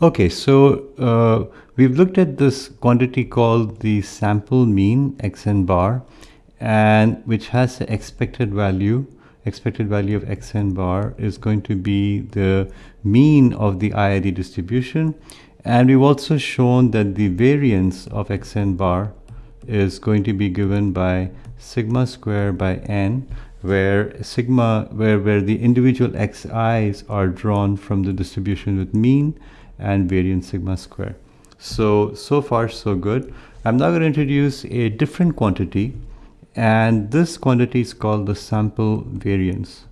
Okay, so uh, we've looked at this quantity called the sample mean xn bar and which has the expected value expected value of xn bar is going to be the mean of the IID distribution. And we've also shown that the variance of xn bar is going to be given by sigma square by n where sigma where where the individual xi's are drawn from the distribution with mean and variance sigma square. So, so far so good. I'm now going to introduce a different quantity and this quantity is called the sample variance.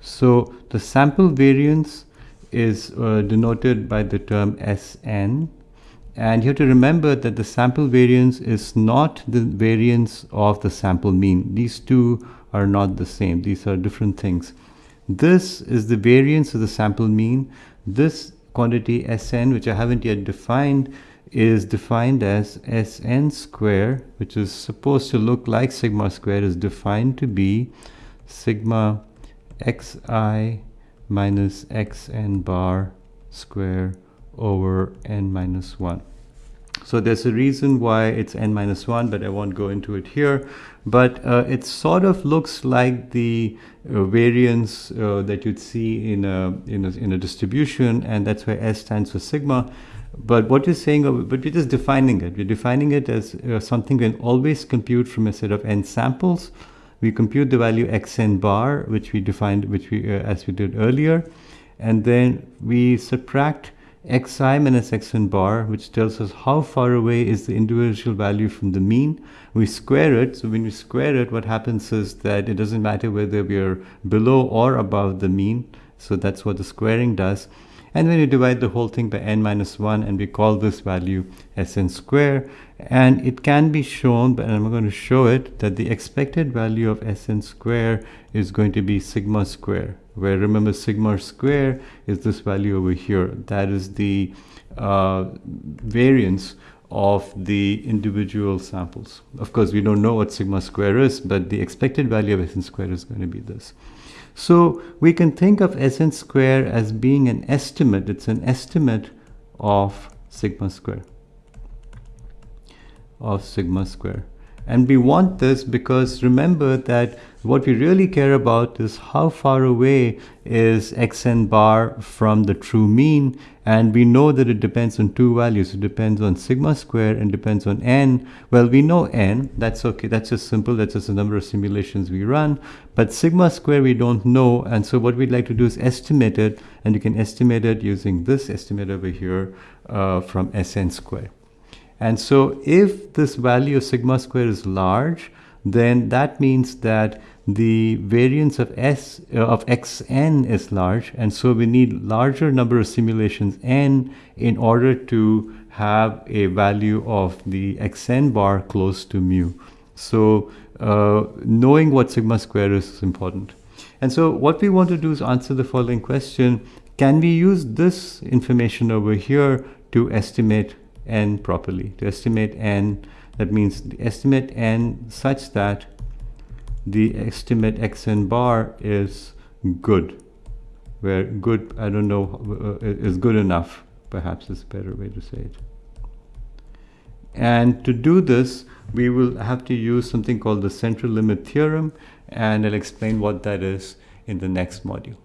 So the sample variance is uh, denoted by the term Sn and you have to remember that the sample variance is not the variance of the sample mean. These two are not the same. These are different things. This is the variance of the sample mean. This quantity Sn, which I haven't yet defined, is defined as Sn square, which is supposed to look like sigma square, is defined to be sigma xi minus xn bar square over n minus 1. So there's a reason why it's n minus 1, but I won't go into it here. But uh, it sort of looks like the uh, variance uh, that you'd see in a, in, a, in a distribution, and that's why S stands for sigma. But what you're saying, but we're just defining it. We're defining it as uh, something we can always compute from a set of n samples. We compute the value xn bar, which we defined, which we uh, as we did earlier, and then we subtract xi minus xn bar, which tells us how far away is the individual value from the mean. We square it. So when we square it, what happens is that it doesn't matter whether we are below or above the mean. So that's what the squaring does. And when you divide the whole thing by n minus 1, and we call this value Sn square, and it can be shown, but I'm going to show it, that the expected value of Sn square is going to be sigma square where remember sigma square is this value over here. That is the uh, variance of the individual samples. Of course we don't know what sigma square is but the expected value of Sn square is going to be this. So we can think of Sn square as being an estimate. It's an estimate of sigma square. Of sigma square and we want this because remember that what we really care about is how far away is xn bar from the true mean. And we know that it depends on two values. It depends on sigma square and depends on n. Well, we know n. That's okay. That's just simple. That's just the number of simulations we run. But sigma square we don't know. And so what we'd like to do is estimate it. And you can estimate it using this estimate over here uh, from Sn square. And so if this value of sigma square is large, then that means that the variance of s uh, of xn is large. And so we need larger number of simulations n in order to have a value of the xn bar close to mu. So uh, knowing what sigma square is, is important. And so what we want to do is answer the following question. Can we use this information over here to estimate n properly. To estimate n that means the estimate n such that the estimate xn bar is good where good I don't know uh, is good enough perhaps is a better way to say it. And to do this we will have to use something called the central limit theorem and I'll explain what that is in the next module